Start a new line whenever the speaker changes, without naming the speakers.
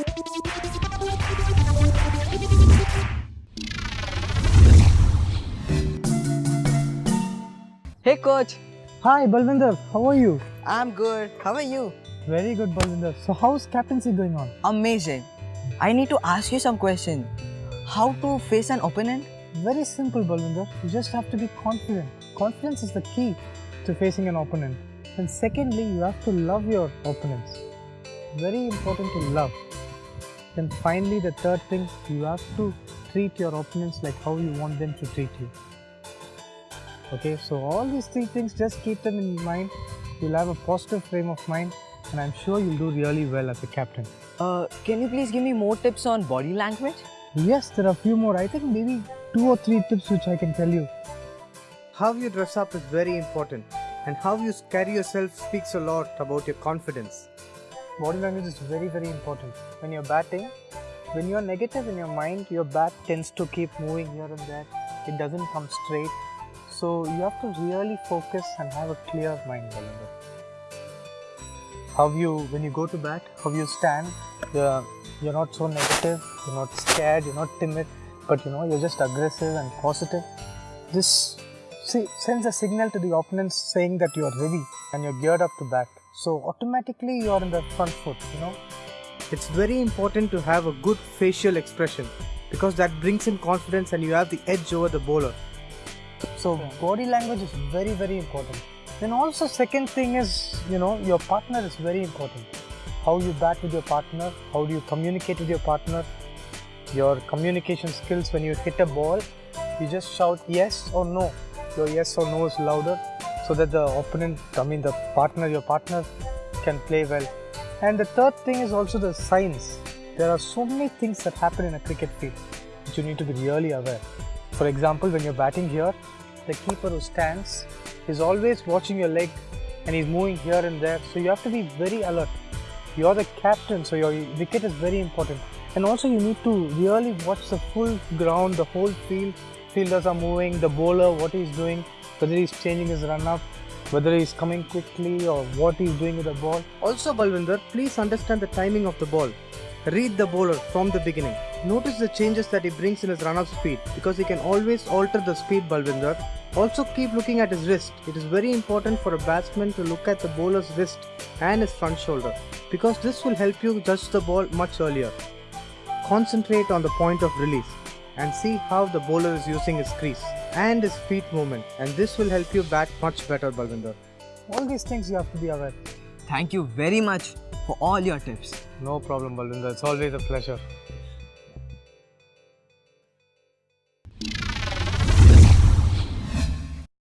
Hey coach,
Hi, Balvinder. How are you?
I'm good. How are you?
Very good, Balvinder. So, how's captaincy going on?
Amazing. I need to ask you some question. How to face an opponent?
Very simple, Balvinder. You just have to be confident. Confidence is the key to facing an opponent. And secondly, you have to love your opponents. Very important to love. Then finally, the third thing, you have to treat your opponents like how you want them to treat you. Okay, so all these three things, just keep them in mind. You'll have a positive frame of mind, and I'm sure you'll do really well as a captain.
Uh, can you please give me more tips on body language?
Yes, there are a few more. I think maybe two or three tips which I can tell you.
How you dress up is very important, and how you carry yourself speaks a lot about your confidence.
Body language is very, very important. When you're batting, when you're negative in your mind, your bat tends to keep moving here and there. It doesn't come straight. So you have to really focus and have a clear mind, Balender. How you, when you go to bat, how you stand, you're, you're not so negative, you're not scared, you're not timid, but you know, you're just aggressive and positive. This see, sends a signal to the opponents saying that you're ready and you're geared up to bat. So automatically you're in the front foot, you know.
It's very important to have a good facial expression because that brings in confidence and you have the edge over the bowler.
So body language is very very important. Then also second thing is you know your partner is very important. How you bat with your partner, how do you communicate with your partner, your communication skills when you hit a ball, you just shout yes or no. Your yes or no is louder so that the opponent, I mean the partner, your partner can play well. And the third thing is also the signs. There are so many things that happen in a cricket field which you need to be really aware. For example, when you're batting here, the keeper who stands is always watching your leg and he's moving here and there. So you have to be very alert. You're the captain, so your wicket is very important. And also you need to really watch the full ground, the whole field. Fielders are moving, the bowler, what he's doing, whether he's changing his run up, whether he's coming quickly or what he's doing with the ball.
Also, Balwinder, please understand the timing of the ball. Read the bowler from the beginning. Notice the changes that he brings in his run-up speed because he can always alter the speed, Balwinder. Also keep looking at his wrist. It is very important for a batsman to look at the bowler's wrist and his front shoulder because this will help you judge the ball much earlier. Concentrate on the point of release and see how the bowler is using his crease and his feet movement and this will help you bat much better, Balwinder.
All these things you have to be aware.
Thank you very much for all your tips.
No problem, Balwinder. It's always a pleasure.